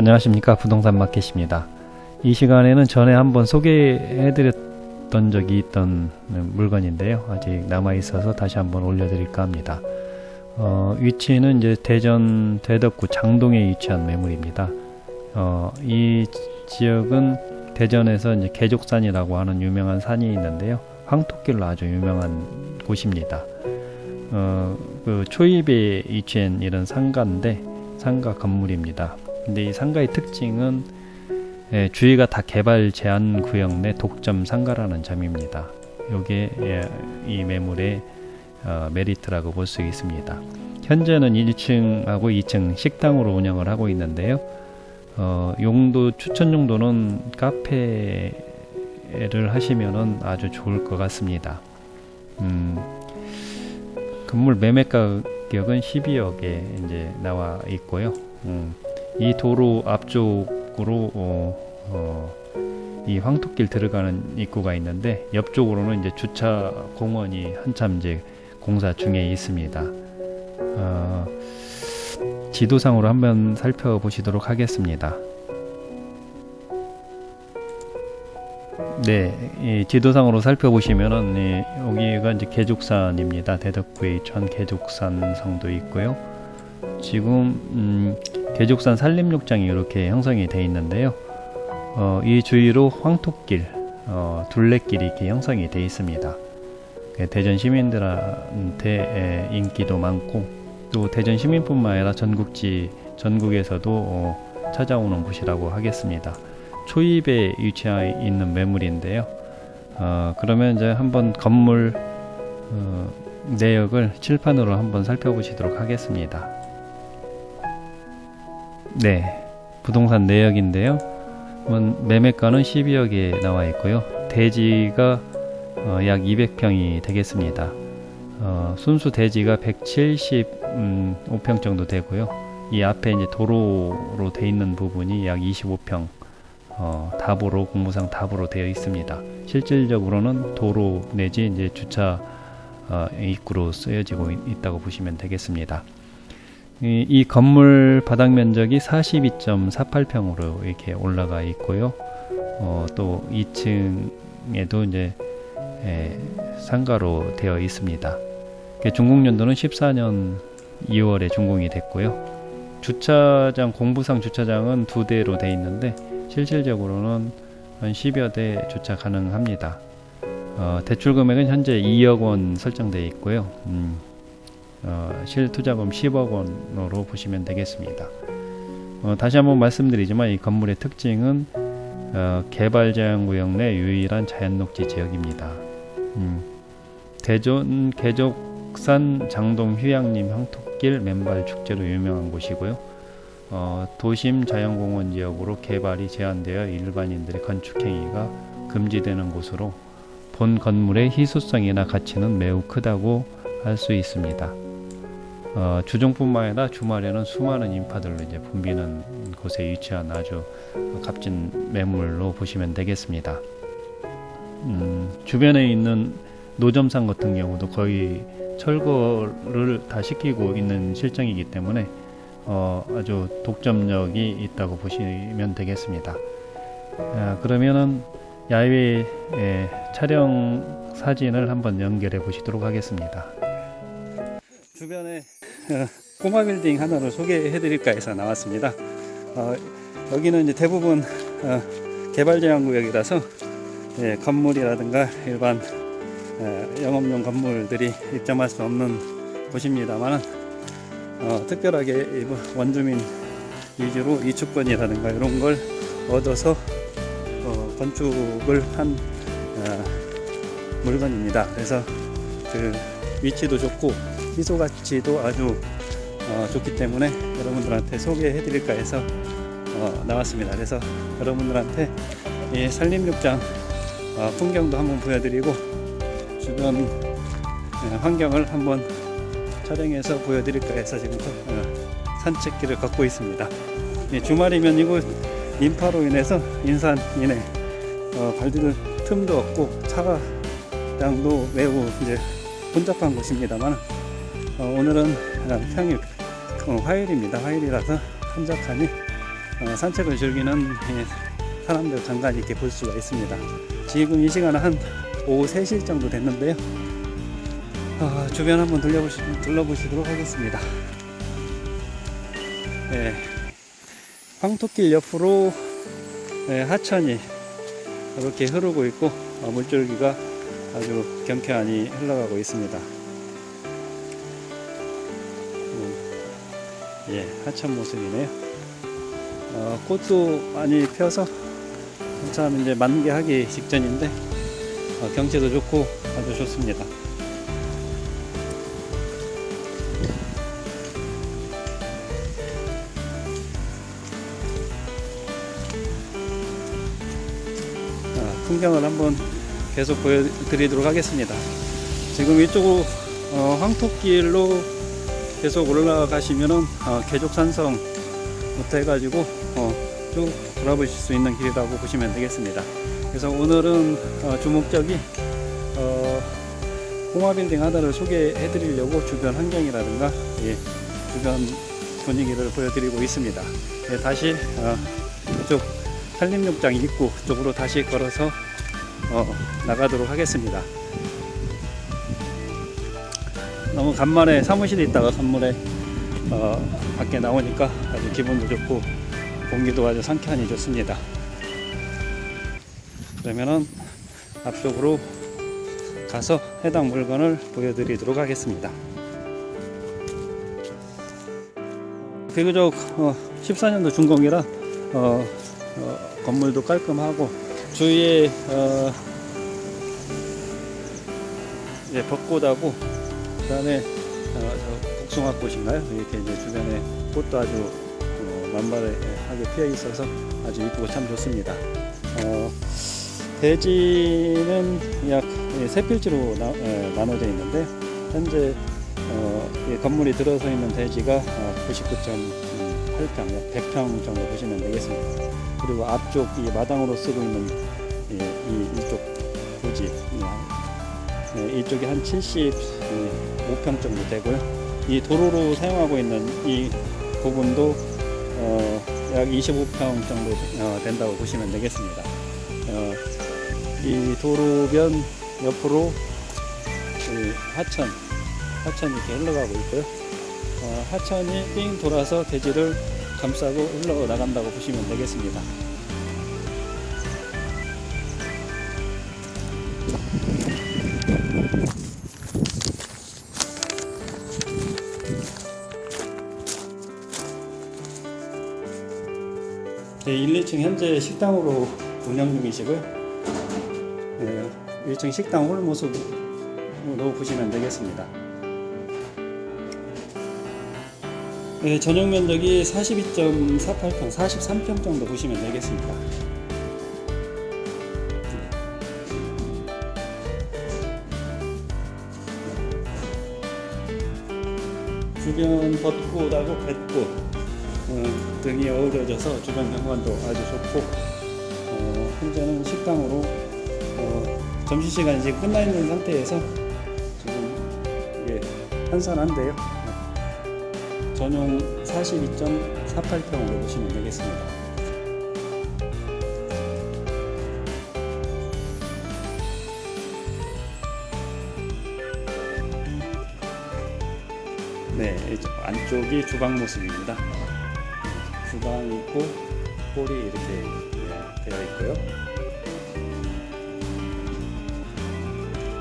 안녕하십니까. 부동산 마켓입니다. 이 시간에는 전에 한번 소개해 드렸던 적이 있던 물건인데요. 아직 남아 있어서 다시 한번 올려 드릴까 합니다. 어, 위치는 이제 대전 대덕구 장동에 위치한 매물입니다. 어, 이 지역은 대전에서 이제 개족산이라고 하는 유명한 산이 있는데요. 황토길로 아주 유명한 곳입니다. 어, 그 초입에 위치한 이런 상가인데 상가 건물입니다 근데 이 상가의 특징은 예, 주위가 다 개발 제한 구역 내 독점 상가라는 점입니다. 이게 예, 이 매물의 어, 메리트라고 볼 수 있습니다. 현재는 1층하고 2층 식당으로 운영을 하고 있는데요. 어, 용도 추천 용도는 카페를 하시면은 아주 좋을 것 같습니다. 음, 건물 매매 가격은 12억에 이제 나와 있고요. 음, 이 도로 앞쪽으로 어, 어, 이 황토길 들어가는 입구가 있는데 옆쪽으로는 이제 주차 공원이 한참 이제 공사 중에 있습니다. 어, 지도상으로 한번 살펴보시도록 하겠습니다. 네, 이 지도상으로 살펴보시면은 이, 여기가 이제 개족산입니다. 대덕구에 위치한 개족산 성도 있고요. 지금 음, 개족산 산림욕장이 이렇게 형성이 되어 있는데요. 어, 이 주위로 황토길, 어, 둘레길이 이렇게 형성이 되어 있습니다. 그 대전 시민들한테 인기도 많고 또 대전 시민뿐만 아니라 전국지 전국에서도 어, 찾아오는 곳이라고 하겠습니다. 초입에 위치해 있는 매물인데요. 어, 그러면 이제 한번 건물 어, 내역을 칠판으로 한번 살펴보시도록 하겠습니다. 네, 부동산 내역인데요. 매매가는 12억에 나와 있고요. 대지가 어, 약 200평이 되겠습니다. 어, 순수 대지가 175평 정도 되고요. 이 앞에 이제 도로로 돼 있는 부분이 약 25평 어, 답으로 공무상 답으로 되어 있습니다. 실질적으로는 도로 내지 이제 주차 어, 입구로 쓰여지고 있, 다고 보시면 되겠습니다. 이, 이 건물 바닥 면적이 42.48평으로 이렇게 올라가 있고요. 어, 또 2층에도 이제 에, 상가로 되어 있습니다. 중공 연도는 14년 2월에 준공이 됐고요. 주차장 공부상 주차장은 두 대로 되어 있는데 실질적으로는 한 10여 대 주차 가능합니다. 어, 대출 금액은 현재 2억 원 설정되어 있고요. 음, 어, 실투자금 10억 원으로 보시면 되겠습니다. 어, 다시 한번 말씀드리지만 이 건물의 특징은 어, 개발제한구역 내 유일한 자연녹지 지역입니다. 음, 대전 개족산 장동 휴양림 황토길 맨발 축제로 유명한 곳이고요. 어, 도심 자연공원 지역으로 개발이 제한되어 일반인들의 건축행위가 금지되는 곳으로 본 건물의 희소성이나 가치는 매우 크다고 할 수 있습니다. 어, 주중뿐만 아니라 주말에는 수많은 인파들로 이제 붐비는 곳에 위치한 아주 값진 매물로 보시면 되겠습니다. 음, 주변에 있는 노점상 같은 경우도 거의 철거를 다 시키고 있는 실정이기 때문에 어, 아주 독점력이 있다고 보시면 되겠습니다. 아, 그러면은 야외 촬영 사진을 한번 연결해 보시도록 하겠습니다. 주변에 어, 꼬마 빌딩 하나를 소개해 드릴까 해서 나왔습니다. 어, 여기는 이제 대부분 어, 개발 제한 구역이라서 예, 건물이라든가 일반 예, 영업용 건물들이 입점할 수 없는 곳입니다만 어, 특별하게 원주민 위주로 이축권이라든가 이런 걸 얻어서 어, 건축을 한 어, 물건입니다. 그래서 그 위치도 좋고 희소 가치도 아주 어, 좋기 때문에 여러분들한테 소개해 드릴까 해서 어, 나왔습니다. 그래서 여러분들한테 이 산림욕장 어, 풍경도 한번 보여드리고 주변 어, 환경을 한번 촬영해서 보여드릴까 해서 지금 어, 산책길을 걷고 있습니다. 예, 주말이면 이곳 인파로 인해서 인산이네. 어, 발디딜 틈도 없고 차량도 매우 이제 혼잡한 곳입니다만 어, 오늘은 평일 어, 화요일입니다 화요일이라서 한적하니 어, 산책을 즐기는 예, 사람들 간간히 이렇게 볼 수가 있습니다. 지금 이 시간은 한 오후 3시 정도 됐는데요. 어, 주변 한번 둘러보시, 둘러보시도록 하겠습니다. 예, 황토길 옆으로 예, 하천이 이렇게 흐르고 있고 어, 물줄기가 아주 경쾌하니 흘러가고 있습니다. 하천 모습이네요. 어, 꽃도 많이 펴서 한참 이제 만개하기 직전인데 어, 경치도 좋고 아주 좋습니다. 아, 풍경을 한번 계속 보여드리도록 하겠습니다. 지금 이쪽 어, 황토길로 계속 올라가시면은 어, 계족산성 부터 해가지고 어, 쭉 돌아보실 수 있는 길이라고 보시면 되겠습니다. 그래서 오늘은 어, 주목적이 어, 꼬마빌딩 하나를 소개해 드리려고 주변 환경이라든가 예, 주변 분위기를 보여드리고 있습니다. 예, 다시 어, 이쪽 산림욕장 입구 쪽으로 다시 걸어서 어, 나가도록 하겠습니다. 너무 간만에 사무실에 있다가 건물에 어, 밖에 나오니까 아주 기분도 좋고 공기도 아주 상쾌하니 좋습니다. 그러면은 앞쪽으로 가서 해당 물건을 보여드리도록 하겠습니다. 비교적 어, 14년도 준공이라 어, 어, 건물도 깔끔하고 주위에 어, 벚꽃하고 그 다음에 어, 저 복숭아꽃인가요? 이렇게 이제 주변에 꽃도 아주 어, 만발하게 피어 있어서 아주 이쁘고 참 좋습니다. 어, 대지는 약 예, 세 필지로 나, 예, 나눠져 있는데 현재 어, 이 건물이 들어서 있는 대지가 어, 99.8평, 약 100평 정도 보시면 되겠습니다. 그리고 앞쪽 이 마당으로 쓰고 있는 예, 이 이쪽 부지 이, 예, 이쪽이 한 75평 정도 되고요. 이 도로로 사용하고 있는 이 부분도 어, 약 25평 정도 어, 된다고 보시면 되겠습니다. 어, 이 도로변 옆으로 이 하천, 하천이 이렇게 흘러가고 있고요. 어, 하천이 삥 돌아서 대지를 감싸고 흘러나간다고 보시면 되겠습니다. 네, 1, 2층 현재 식당으로 운영 중이시고요. 네, 1층 식당 홀 모습으로 보시면 되겠습니다. 네, 전용 면적이 42.48평, 43평 정도 보시면 되겠습니다. 주변 벚꽃하고 뱃꽃 어, 등이 어우러져서 주변 경관도 아주 좋고 어, 현재는 식당으로 어, 점심시간이 지금 끝나 있는 상태에서 지금 이게 한산한데요. 전용 42.48평으로 보시면 되겠습니다. 네, 안쪽이 주방 모습입니다. 주방이 있고 홀이 이렇게 네, 되어 있고요.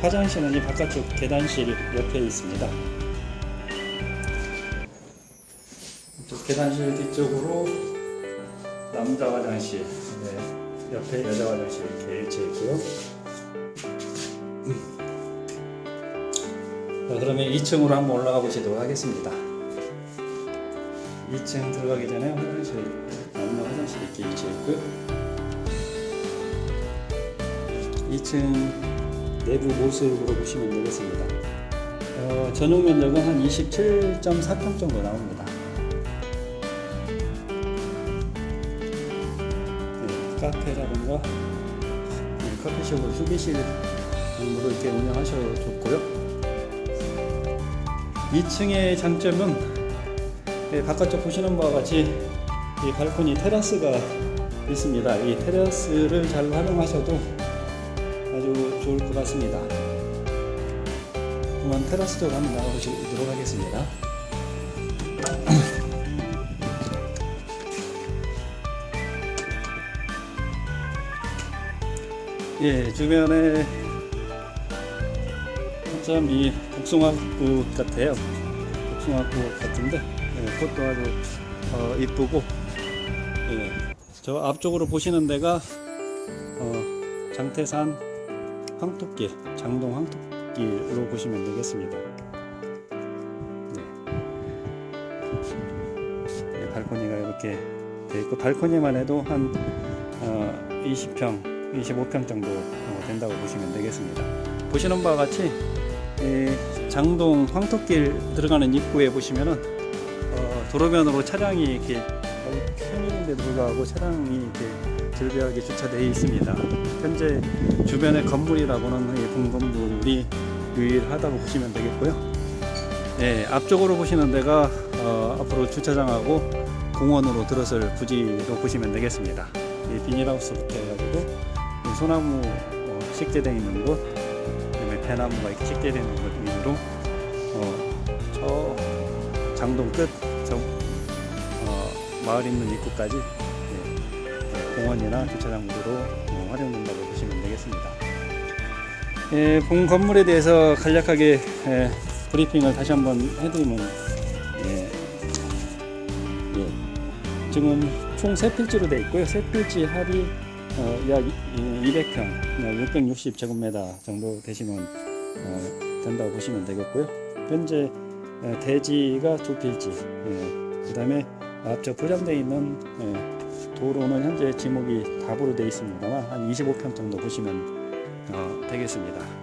화장실은 이 바깥쪽 계단실 옆에 있습니다. 계단실 뒤쪽으로 남자 화장실, 네, 옆에 여자 화장실 이렇게 일치해 있고요. 자, 그러면 2층으로 한번 올라가 보시도록 하겠습니다. 2층 들어가기 전에 화장실, 남자 화장실 이렇게 위치해 있고요. 2층 내부 모습으로 보시면 되겠습니다. 어, 전용 면적은 한 27.4평 정도 나옵니다. 네, 카페라든가 네, 커피숍을 휴게실 으로 이렇게 운영하셔도 좋고요. 2층의 장점은 네, 바깥쪽 보시는 바와 같이 이 발코니 테라스가 있습니다. 이 테라스를 잘 활용하셔도 아주 좋을 것 같습니다. 한번 테라스 쪽으로 한번 나가보도록 하겠습니다. 예, 주변에 참이 복숭아꽃 같아요. 복숭아꽃 같은데 예, 꽃도 아주 어, 이쁘고 예, 저 앞쪽으로 보시는 데가 어, 장태산 황토길, 장동 황토길로 보시면 되겠습니다. 네. 네, 발코니가 이렇게 돼 있고 발코니만 해도 한 어, 20평, 25평 정도 어, 된다고 보시면 되겠습니다. 보시는 바와 같이 이 장동 황토길 들어가는 입구에 보시면은 어, 도로면으로 차량이 이렇게 편인데 불구하고 차량이 이렇게 즐비하게 주차되어 있습니다. 현재 주변의 건물이라고는 이 본건물이 유일하다고 보시면 되겠고요. 네, 앞쪽으로 보시는 데가 어, 앞으로 주차장하고 공원으로 들어설 부지로 보시면 되겠습니다. 이 비닐하우스부터 해가지고 이 소나무 어, 식재되어 있는 곳, 그다음에 대나무가 이렇게 식재되어 있는 곳 위로 어, 저 장동 끝, 저 어, 마을 있는 입구까지 예, 예, 공원이나 주차장 구도로 어, 활용된다고 보시면 되겠습니다. 예, 본 건물에 대해서 간략하게 예, 브리핑을 다시 한번 해드리면 예, 예, 지금 총세 필지로 되어 있고요. 세 필지 합이 어, 약 200평, 660제곱미터 정도 되시면 어, 된다고 보시면 되겠고요. 현재 어, 대지가 두 필지, 예, 그 다음에 앞쪽 포장되어 있는 예, 도로는 현재 지목이 답으로 되어 있습니다만 한 25평 정도 보시면 어, 되겠습니다.